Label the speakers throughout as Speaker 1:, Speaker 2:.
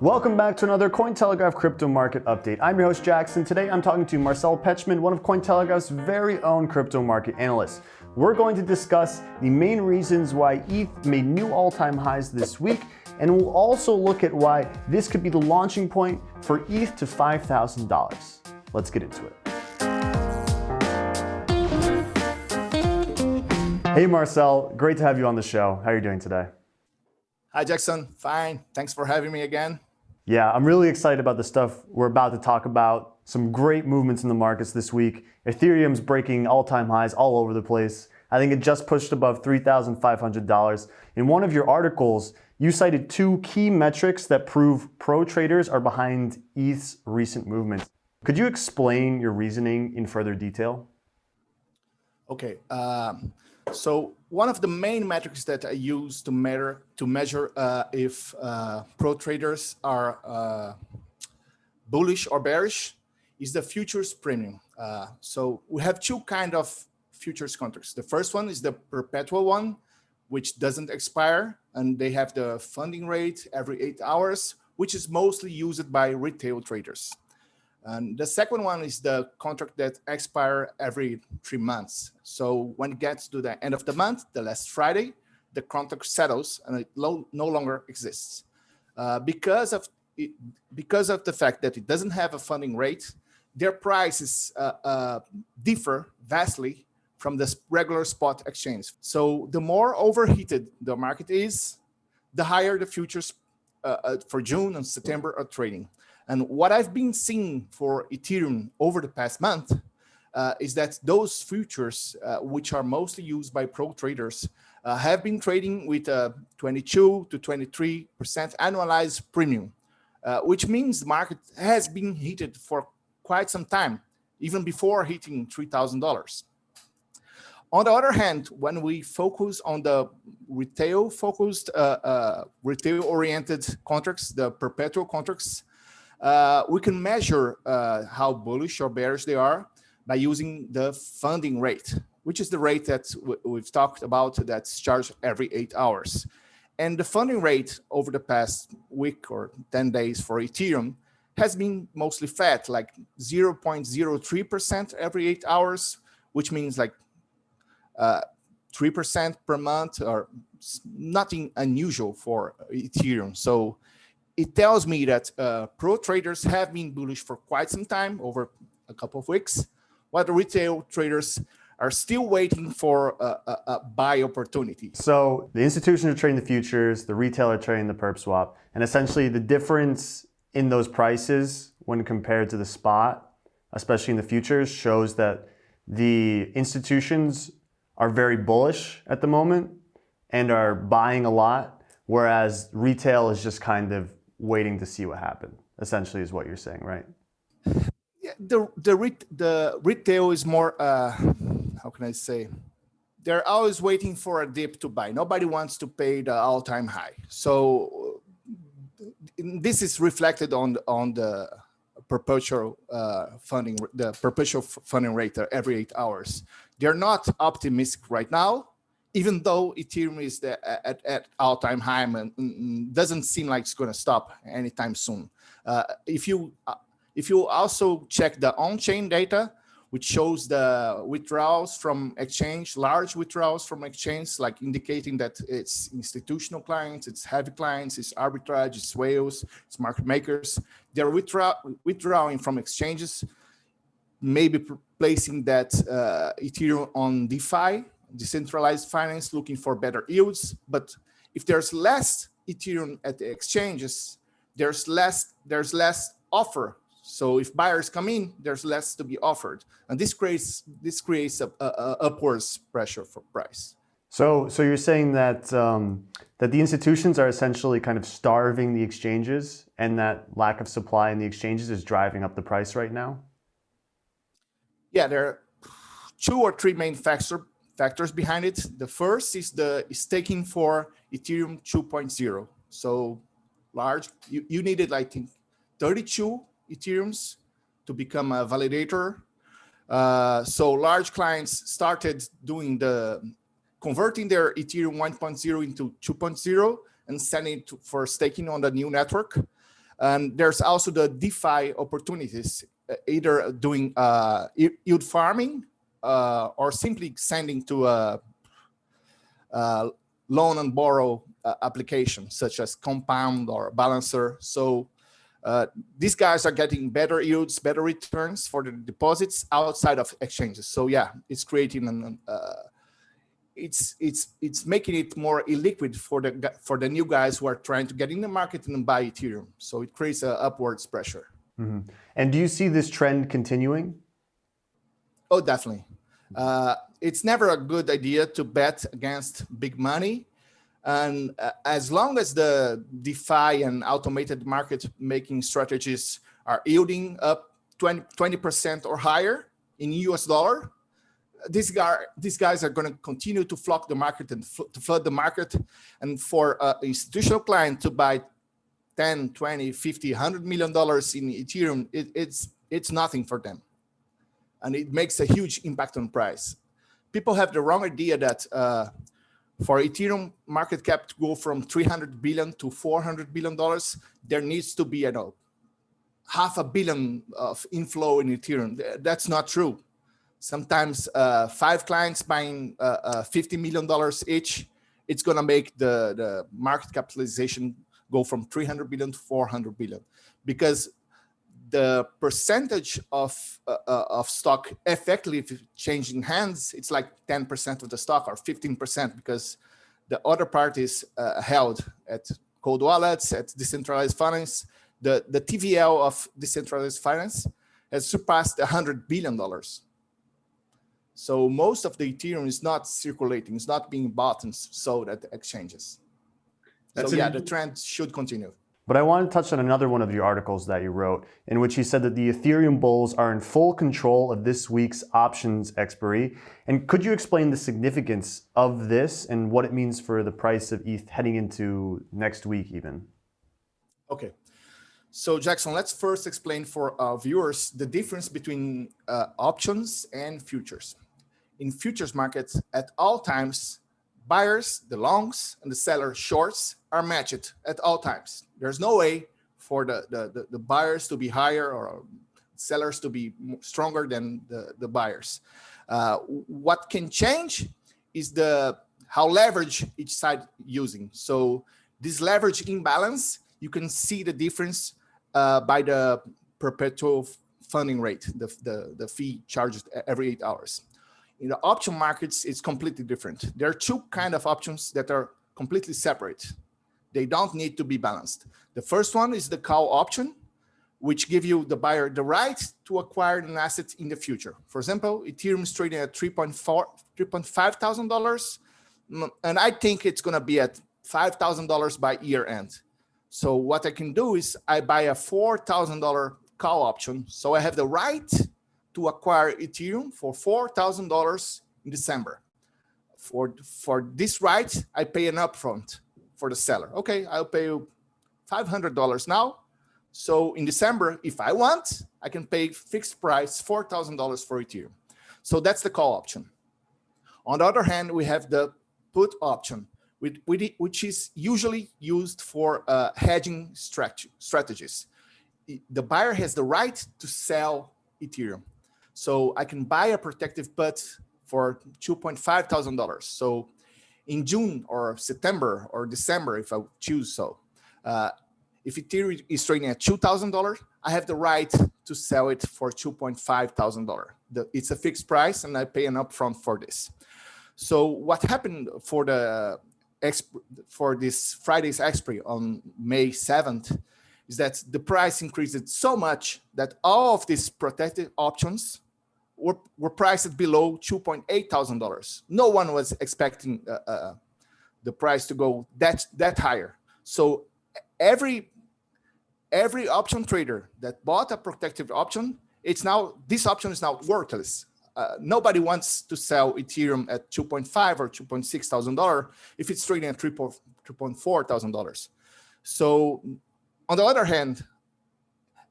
Speaker 1: Welcome back to another Cointelegraph crypto market update. I'm your host Jackson. Today I'm talking to Marcel Pechman, one of Cointelegraph's very own crypto market analysts. We're going to discuss the main reasons why ETH made new all-time highs this week, and we'll also look at why this could be the launching point for ETH to $5,000. Let's get into it. Hey Marcel, great to have you on the show. How are you doing today?
Speaker 2: Hi Jackson, fine. Thanks for having me again.
Speaker 1: Yeah, I'm really excited about the stuff we're about to talk about. Some great movements in the markets this week. Ethereum's breaking all-time highs all over the place. I think it just pushed above $3,500. In one of your articles, you cited two key metrics that prove pro traders are behind ETH's recent movements. Could you explain your reasoning in further detail?
Speaker 2: Okay, um, so one of the main metrics that I use to measure to measure uh, if uh, pro traders are uh, bullish or bearish is the futures premium. Uh, so we have two kind of futures contracts. The first one is the perpetual one, which doesn't expire, and they have the funding rate every eight hours, which is mostly used by retail traders. And the second one is the contract that expire every three months. So when it gets to the end of the month, the last Friday, the contract settles and it no longer exists. Uh, because of it, because of the fact that it doesn't have a funding rate, their prices uh, uh, differ vastly from the regular spot exchange. So the more overheated the market is, the higher the futures uh, uh, for June and September are trading. And what I've been seeing for Ethereum over the past month uh, is that those futures, uh, which are mostly used by pro traders, uh, have been trading with a 22 to 23% annualized premium, uh, which means the market has been heated for quite some time, even before hitting $3,000. On the other hand, when we focus on the retail focused, uh, uh, retail oriented contracts, the perpetual contracts, uh, we can measure uh, how bullish or bearish they are by using the funding rate, which is the rate that we've talked about that's charged every eight hours. And the funding rate over the past week or 10 days for Ethereum has been mostly fat, like 0.03% every eight hours, which means like 3% uh, per month or nothing unusual for Ethereum. So it tells me that uh, pro traders have been bullish for quite some time, over a couple of weeks, while the retail traders are still waiting for a, a, a buy opportunity.
Speaker 1: So the institutions are trading the futures, the retailer trading the perp swap, and essentially the difference in those prices when compared to the spot, especially in the futures, shows that the institutions are very bullish at the moment and are buying a lot, whereas retail is just kind of waiting to see what happened, essentially is what you're saying, right?
Speaker 2: Yeah, the, the, re the retail is more, uh, how can I say, they're always waiting for a dip to buy. Nobody wants to pay the all-time high. So this is reflected on, on the perpetual uh, funding, the perpetual funding rate every eight hours. They're not optimistic right now, even though Ethereum is the, at, at all-time high and doesn't seem like it's going to stop anytime soon. Uh, if you uh, if you also check the on-chain data, which shows the withdrawals from exchange, large withdrawals from exchange, like indicating that it's institutional clients, it's heavy clients, it's arbitrage, it's whales, it's market makers. They're withdraw withdrawing from exchanges, maybe placing that uh, Ethereum on DeFi decentralized finance looking for better yields. But if there's less Ethereum at the exchanges, there's less there's less offer. So if buyers come in, there's less to be offered, and this creates this creates a, a, a upwards pressure for price.
Speaker 1: So so you're saying that um, that the institutions are essentially kind of starving the exchanges, and that lack of supply in the exchanges is driving up the price right now.
Speaker 2: Yeah, there are two or three main factors factors behind it. The first is the staking for Ethereum 2.0. So large, you, you needed, I think, 32 Ethereums to become a validator. Uh, so large clients started doing the converting their Ethereum 1.0 into 2.0 and sending it for staking on the new network. And there's also the DeFi opportunities, uh, either doing uh, yield farming uh, or simply sending to a, a loan and borrow uh, application, such as Compound or Balancer. So uh, these guys are getting better yields, better returns for the deposits outside of exchanges. So yeah, it's creating an, uh, it's it's it's making it more illiquid for the for the new guys who are trying to get in the market and buy Ethereum. So it creates a upwards pressure.
Speaker 1: Mm -hmm. And do you see this trend continuing?
Speaker 2: Oh, definitely. Uh, it's never a good idea to bet against big money. And uh, as long as the DeFi and automated market making strategies are yielding up 20, percent or higher in US dollar, these guys, these guys are going to continue to flock the market and fl to flood the market. And for an institutional client to buy 10, 20, 50, 100 million dollars in Ethereum, it, it's, it's nothing for them. And it makes a huge impact on price. People have the wrong idea that uh, for Ethereum market cap to go from 300 billion to 400 billion dollars, there needs to be, you know, half a billion of inflow in Ethereum. That's not true sometimes uh, five clients buying uh, uh, $50 million each, it's going to make the, the market capitalization go from 300 billion to 400 billion because the percentage of uh, uh, of stock effectively changing hands it's like 10 percent of the stock or 15 percent because the other part is uh, held at cold wallets at decentralized finance the the tvl of decentralized finance has surpassed 100 billion dollars so most of the Ethereum is not circulating, it's not being bought and sold at the exchanges. That's so yeah, the trend should continue.
Speaker 1: But I want to touch on another one of your articles that you wrote, in which you said that the Ethereum bulls are in full control of this week's options expiry. And could you explain the significance of this and what it means for the price of ETH heading into next week even?
Speaker 2: Okay. So Jackson, let's first explain for our viewers the difference between uh, options and futures in futures markets at all times, buyers, the longs, and the seller shorts are matched at all times. There's no way for the, the, the, buyers to be higher or sellers to be stronger than the, the buyers. Uh, what can change is the how leverage each side using. So this leverage imbalance, you can see the difference uh, by the perpetual funding rate, the, the, the fee charged every eight hours. In the option markets, it's completely different. There are two kind of options that are completely separate. They don't need to be balanced. The first one is the call option, which give you the buyer the right to acquire an asset in the future. For example, Ethereum is trading at 3.4, 3.5 thousand dollars, mm, and I think it's going to be at five thousand dollars by year end. So what I can do is I buy a four thousand dollar call option, so I have the right to acquire Ethereum for $4,000 in December. For, for this right, I pay an upfront for the seller. Okay, I'll pay you $500 now. So in December, if I want, I can pay fixed price $4,000 for Ethereum. So that's the call option. On the other hand, we have the put option, which is usually used for uh, hedging strategies. The buyer has the right to sell Ethereum. So I can buy a protective put for $2.5 thousand. So in June or September or December, if I choose so, uh, if Ethereum is trading at $2,000, I have the right to sell it for $2.5 thousand. It's a fixed price and I pay an upfront for this. So what happened for the for this Friday's expiry on May 7th is that the price increased so much that all of these protected options were, were priced below $2.8 thousand. No one was expecting uh, uh, the price to go that that higher. So every every option trader that bought a protected option, it's now this option is now worthless. Uh, nobody wants to sell Ethereum at 2.5 or 2.6 thousand dollar if it's trading at 3.4 thousand dollars. So on the other hand,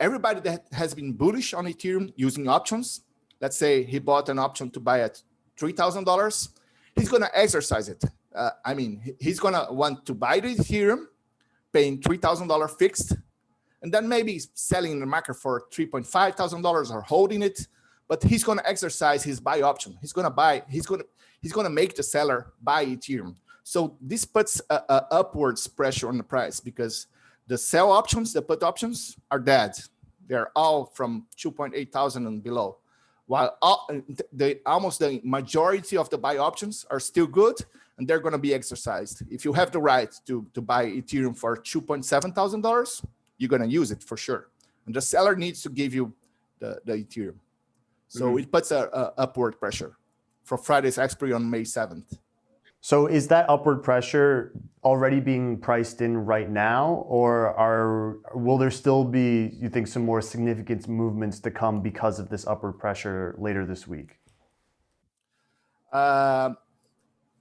Speaker 2: everybody that has been bullish on Ethereum using options, let's say he bought an option to buy at $3,000, he's going to exercise it. Uh, I mean, he's going to want to buy the Ethereum, paying $3,000 fixed, and then maybe selling in the market for $3.5 thousand or holding it, but he's going to exercise his buy option. He's going to buy, he's going to, he's going to make the seller buy Ethereum. So this puts a, a upwards pressure on the price because the sell options, the put options are dead. They're all from 2.8 thousand and below. While all, the, almost the majority of the buy options are still good and they're going to be exercised. If you have the right to, to buy Ethereum for $2.7 thousand, you're going to use it for sure. And the seller needs to give you the, the Ethereum. So mm -hmm. it puts a, a upward pressure for Friday's expiry on May 7th.
Speaker 1: So is that upward pressure already being priced in right now, or are will there still be, you think, some more significant movements to come because of this upward pressure later this week?
Speaker 2: Uh,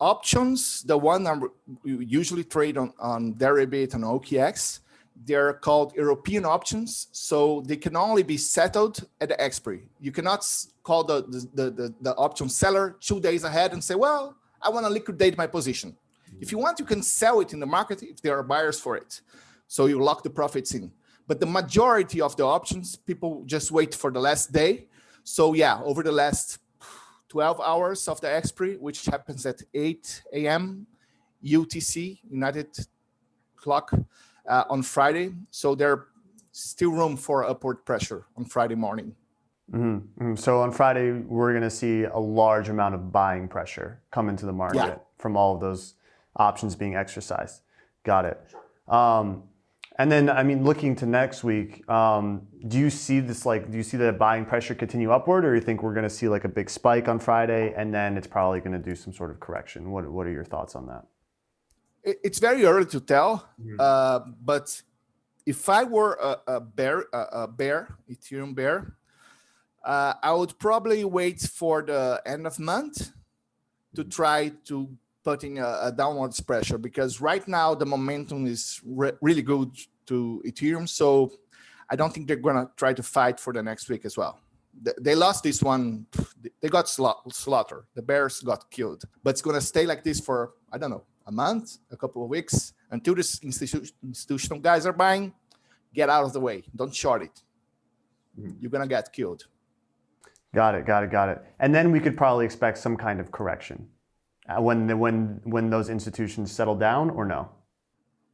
Speaker 2: options, the one I usually trade on, on Deribit and OKX, they're called European options, so they can only be settled at the expiry. You cannot call the, the, the, the option seller two days ahead and say, well, I want to liquidate my position. If you want, you can sell it in the market if there are buyers for it. So you lock the profits in. But the majority of the options, people just wait for the last day. So yeah, over the last 12 hours of the expiry, which happens at 8 a.m. UTC, United Clock, uh, on Friday. So there still room for upward pressure on Friday morning.
Speaker 1: Mm -hmm. So on Friday, we're going to see a large amount of buying pressure come into the market yeah. from all of those options being exercised. Got it. Um, and then, I mean, looking to next week, um, do you see this like, do you see the buying pressure continue upward or do you think we're going to see like a big spike on Friday and then it's probably going to do some sort of correction? What, what are your thoughts on that?
Speaker 2: It's very early to tell, mm -hmm. uh, but if I were a, a bear, a, a bear, Ethereum bear, uh, I would probably wait for the end of month to try to putting a, a downwards pressure because right now the momentum is re really good to Ethereum. So I don't think they're gonna try to fight for the next week as well. They, they lost this one, they got slaughtered. The bears got killed, but it's gonna stay like this for, I don't know, a month, a couple of weeks until this institu institutional guys are buying, get out of the way. Don't short it. Mm-hmm. You're gonna get killed.
Speaker 1: Got it, got it, got it. And then we could probably expect some kind of correction uh, when, the, when, when those institutions settle down or no?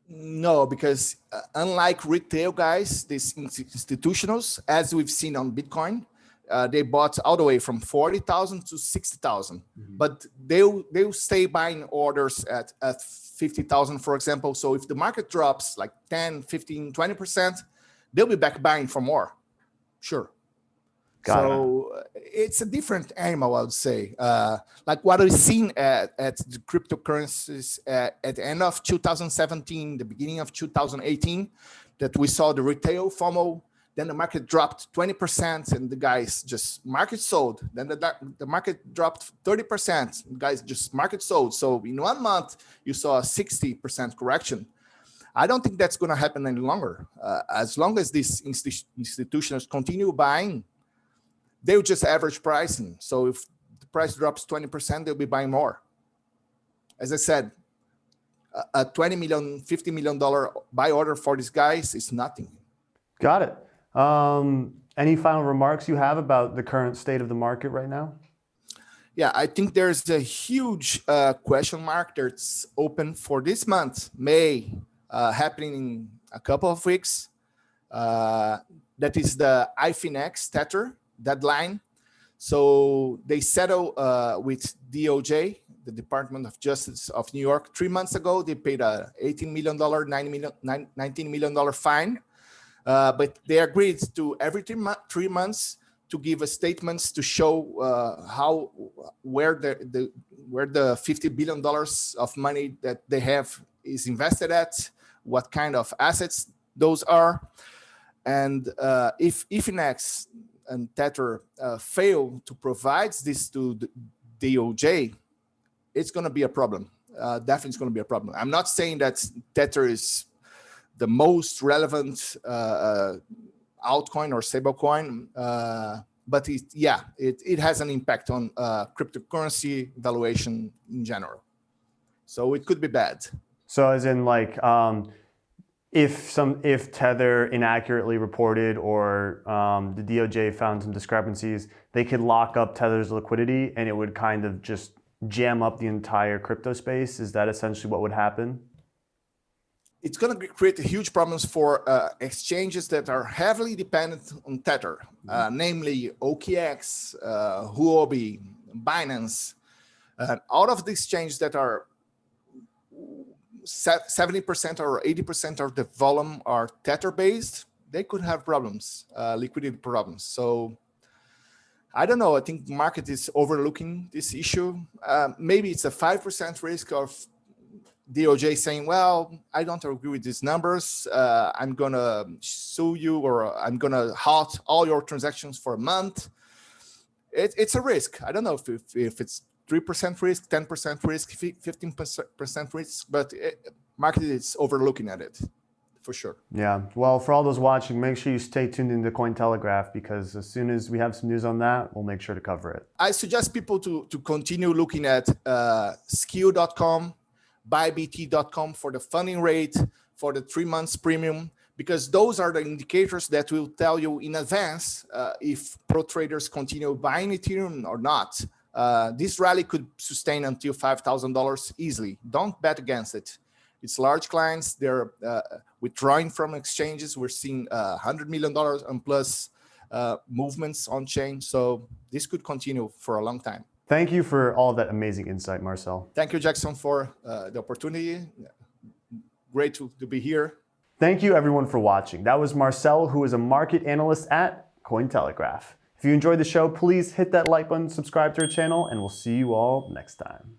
Speaker 2: No, because uh, unlike retail guys, these institutionals, as we've seen on Bitcoin, uh, they bought all the way from 40,000 to 60,000, mm -hmm. but they'll, they'll stay buying orders at, at 50,000, for example. So if the market drops like 10, 15, 20%, they'll be back buying for more. Sure. Got so it. Uh, it's a different animal, I would say. Uh, like what we've seen at, at the cryptocurrencies at, at, the end of 2017, the beginning of 2018, that we saw the retail FOMO, then the market dropped 20% and the guys just market sold. Then the, the market dropped 30%, the guys just market sold. So in one month, you saw a 60% correction. I don't think that's going to happen any longer. Uh, as long as these institutions continue buying they'll just average pricing. So if the price drops 20%, they'll be buying more. As I said, a 20 million, 50 million dollar buy order for these guys is nothing.
Speaker 1: Got it. Um, any final remarks you have about the current state of the market right now?
Speaker 2: Yeah, I think there's a huge uh, question mark that's open for this month, May, uh, happening in a couple of weeks. Uh, that is the iFinex Tether, deadline. So they settled uh, with DOJ, the Department of Justice of New York, three months ago. They paid a $18 million, $9 million, $19 million fine. Uh, but they agreed to every three, three months to give a statements to show uh, how where the, the where the 50 billion dollars of money that they have is invested at, what kind of assets those are, and uh, if iFinex and Tether uh, fail to provide this to DOJ, it's going to be a problem. Uh, definitely it's going to be a problem. I'm not saying that Tether is the most relevant uh, uh altcoin or stablecoin, uh, but it, yeah, it, it has an impact on uh, cryptocurrency valuation in general. So it could be bad.
Speaker 1: So as in like, um, if some if Tether inaccurately reported or um, the DOJ found some discrepancies, they could lock up Tether's liquidity and it would kind of just jam up the entire crypto space. Is that essentially what would happen?
Speaker 2: It's going to create huge problems for uh, exchanges that are heavily dependent on Tether, uh, namely OKX, uh, Huobi, Binance, uh, out of the exchanges that are 70% or 80% of the volume are Tether based, they could have problems, uh, liquidity problems. So I don't know. I think market is overlooking this issue. Uh, maybe it's a 5% risk of DOJ saying, well, I don't agree with these numbers. Uh, I'm going to sue you or I'm going to halt all your transactions for a month. It, it's a risk. I don't know if, if, if it's 3% risk, 10% risk, 15% risk, but it, market is overlooking at it for sure.
Speaker 1: Yeah. Well, for all those watching, make sure you stay tuned in into Cointelegraph because as soon as we have some news on that, we'll make sure to cover it.
Speaker 2: I suggest people to, to continue looking at uh, Skew.com, bybt.com for the funding rate, for the three months premium, because those are the indicators that will tell you in advance uh, if pro traders continue buying Ethereum or not. Uh, this rally could sustain until $5,000 easily. Don't bet against it. It's large clients. They're uh, withdrawing from exchanges. We're seeing uh, $100 million and plus uh, movements on chain. So this could continue for a long time.
Speaker 1: Thank you for all that amazing insight, Marcel.
Speaker 2: Thank you, Jackson, for uh, the opportunity. Great to, to be here.
Speaker 1: Thank you everyone for watching. That was Marcel, who is a market analyst at Cointelegraph. If you enjoyed the show, please hit that like button, subscribe to our channel, and we'll see you all next time.